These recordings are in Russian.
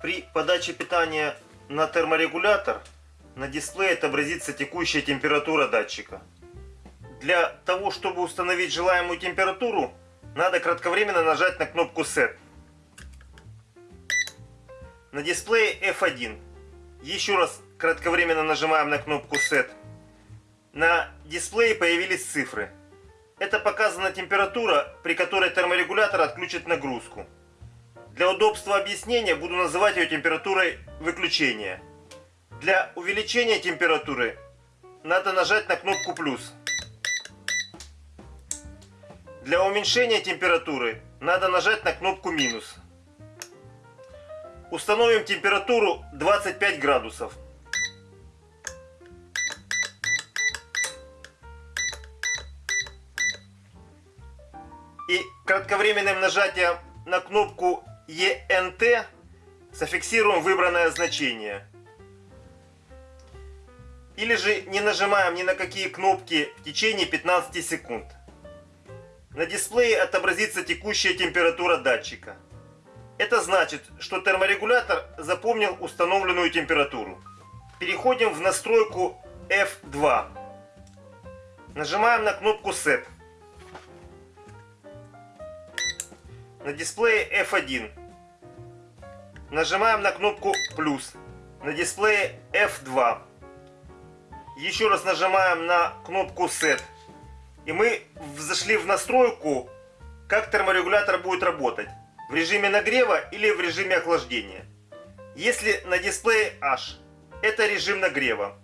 При подаче питания на терморегулятор на дисплее отобразится текущая температура датчика. Для того, чтобы установить желаемую температуру, надо кратковременно нажать на кнопку Set. На дисплее F1. Еще раз кратковременно нажимаем на кнопку Set. На дисплее появились цифры. Это показана температура, при которой терморегулятор отключит нагрузку. Для удобства объяснения буду называть ее температурой выключения. Для увеличения температуры надо нажать на кнопку плюс. Для уменьшения температуры надо нажать на кнопку минус. Установим температуру 25 градусов. И кратковременным нажатием на кнопку ENT зафиксируем выбранное значение. Или же не нажимаем ни на какие кнопки в течение 15 секунд. На дисплее отобразится текущая температура датчика. Это значит, что терморегулятор запомнил установленную температуру. Переходим в настройку F2. Нажимаем на кнопку Set. На дисплее F1. Нажимаем на кнопку плюс. На дисплее F2. Еще раз нажимаем на кнопку Set. И мы зашли в настройку, как терморегулятор будет работать. В режиме нагрева или в режиме охлаждения. Если на дисплее H, это режим нагрева.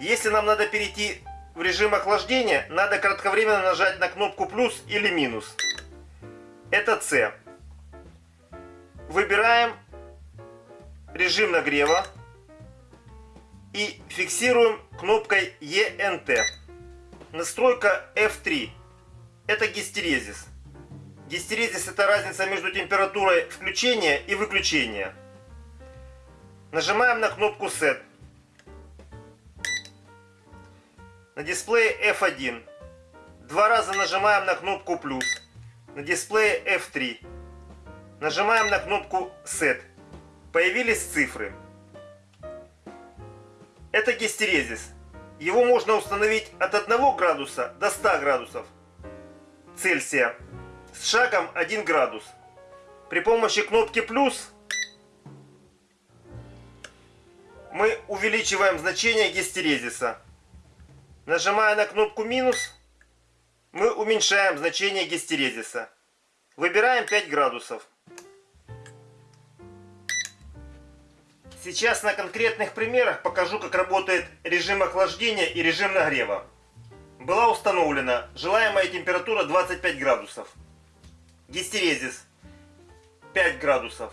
Если нам надо перейти в режим охлаждения, надо кратковременно нажать на кнопку плюс или минус. Это C. Выбираем режим нагрева и фиксируем кнопкой ENT. Настройка F3. Это гистерезис. Гистерезис это разница между температурой включения и выключения. Нажимаем на кнопку Set. На дисплее F1. Два раза нажимаем на кнопку плюс. На дисплее F3. Нажимаем на кнопку Set. Появились цифры. Это гистерезис. Его можно установить от 1 градуса до 100 градусов Цельсия с шагом 1 градус. При помощи кнопки плюс мы увеличиваем значение гистерезиса. Нажимая на кнопку минус, мы уменьшаем значение гистерезиса. Выбираем 5 градусов. Сейчас на конкретных примерах покажу, как работает режим охлаждения и режим нагрева. Была установлена желаемая температура 25 градусов. Гистерезис 5 градусов.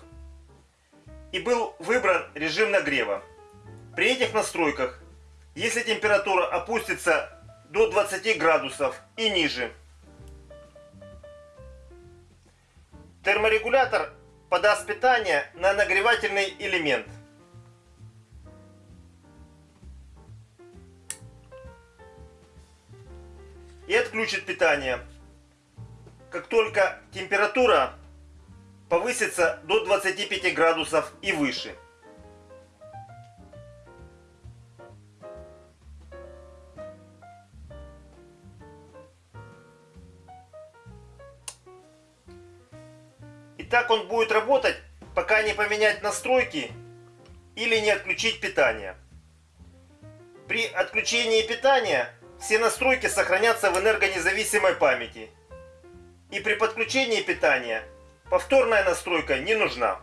И был выбран режим нагрева. При этих настройках, если температура опустится до 20 градусов и ниже, терморегулятор подаст питание на нагревательный элемент – и отключит питание. Как только температура повысится до 25 градусов и выше. И так он будет работать, пока не поменять настройки или не отключить питание. При отключении питания все настройки сохранятся в энергонезависимой памяти. И при подключении питания повторная настройка не нужна.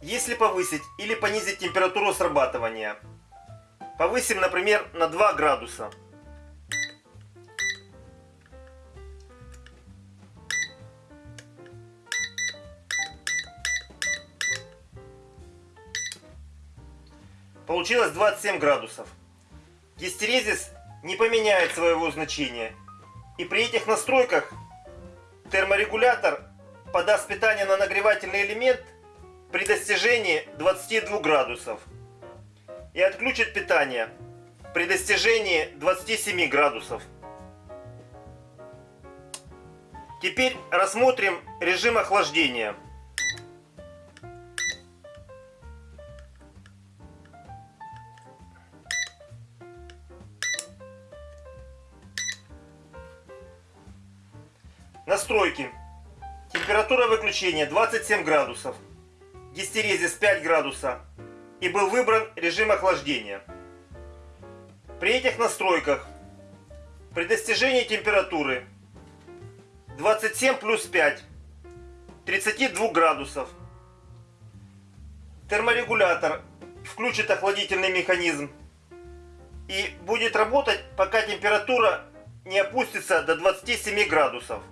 Если повысить или понизить температуру срабатывания, повысим, например, на 2 градуса. Получилось 27 градусов. Гистерезис не поменяет своего значения. И при этих настройках терморегулятор подаст питание на нагревательный элемент при достижении 22 градусов. И отключит питание при достижении 27 градусов. Теперь рассмотрим режим охлаждения. Настройки. Температура выключения 27 градусов. Гистерезис 5 градуса. И был выбран режим охлаждения. При этих настройках при достижении температуры 27 плюс 5 32 градусов терморегулятор включит охладительный механизм и будет работать, пока температура не опустится до 27 градусов.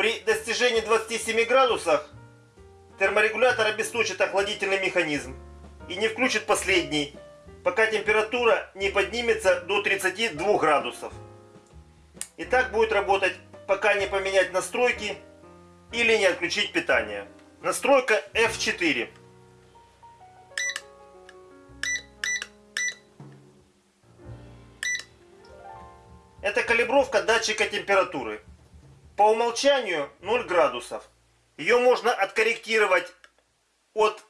При достижении 27 градусов терморегулятор обесточит охладительный механизм и не включит последний, пока температура не поднимется до 32 градусов. И так будет работать, пока не поменять настройки или не отключить питание. Настройка F4. Это калибровка датчика температуры. По умолчанию 0 градусов. Ее можно откорректировать от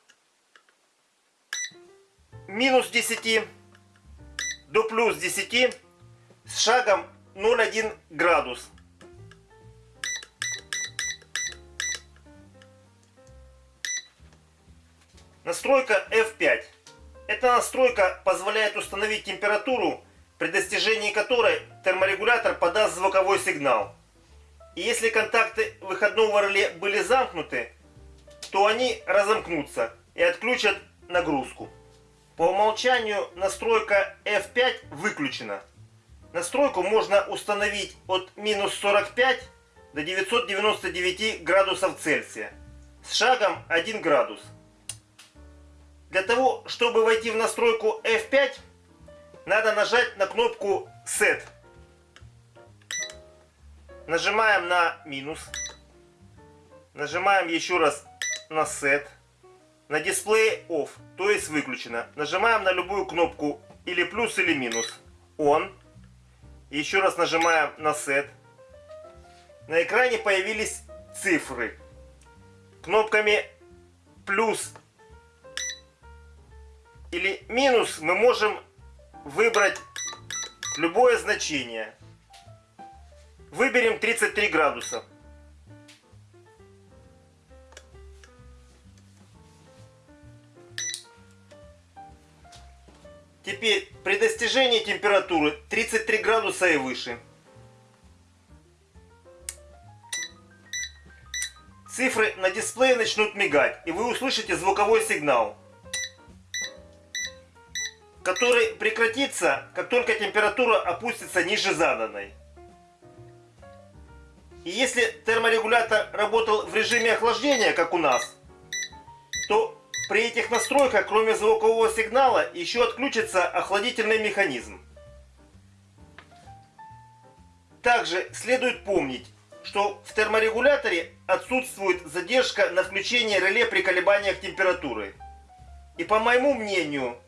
минус 10 до плюс 10 с шагом 0,1 градус. Настройка F5. Эта настройка позволяет установить температуру, при достижении которой терморегулятор подаст звуковой сигнал. И если контакты выходного реле были замкнуты, то они разомкнутся и отключат нагрузку. По умолчанию настройка F5 выключена. Настройку можно установить от минус 45 до 999 градусов Цельсия с шагом 1 градус. Для того, чтобы войти в настройку F5, надо нажать на кнопку Set. Нажимаем на минус. Нажимаем еще раз на Set. На дисплее Off, то есть выключено. Нажимаем на любую кнопку или плюс, или минус. On. Еще раз нажимаем на Set. На экране появились цифры. Кнопками плюс или минус мы можем выбрать любое значение. Выберем 33 градуса. Теперь при достижении температуры 33 градуса и выше. Цифры на дисплее начнут мигать, и вы услышите звуковой сигнал который прекратится, как только температура опустится ниже заданной. И если терморегулятор работал в режиме охлаждения, как у нас, то при этих настройках, кроме звукового сигнала, еще отключится охладительный механизм. Также следует помнить, что в терморегуляторе отсутствует задержка на включение реле при колебаниях температуры. И по моему мнению,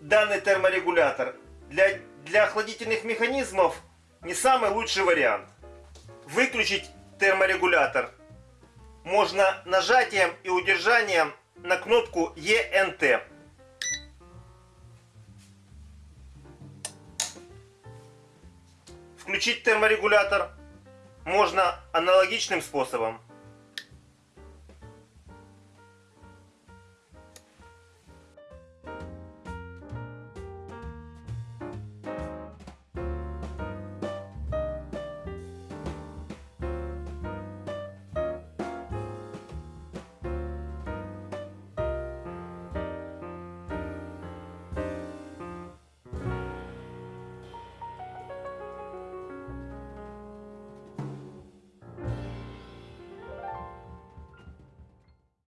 данный терморегулятор для, для охладительных механизмов не самый лучший вариант. Выключить терморегулятор можно нажатием и удержанием на кнопку ENT. Включить терморегулятор можно аналогичным способом.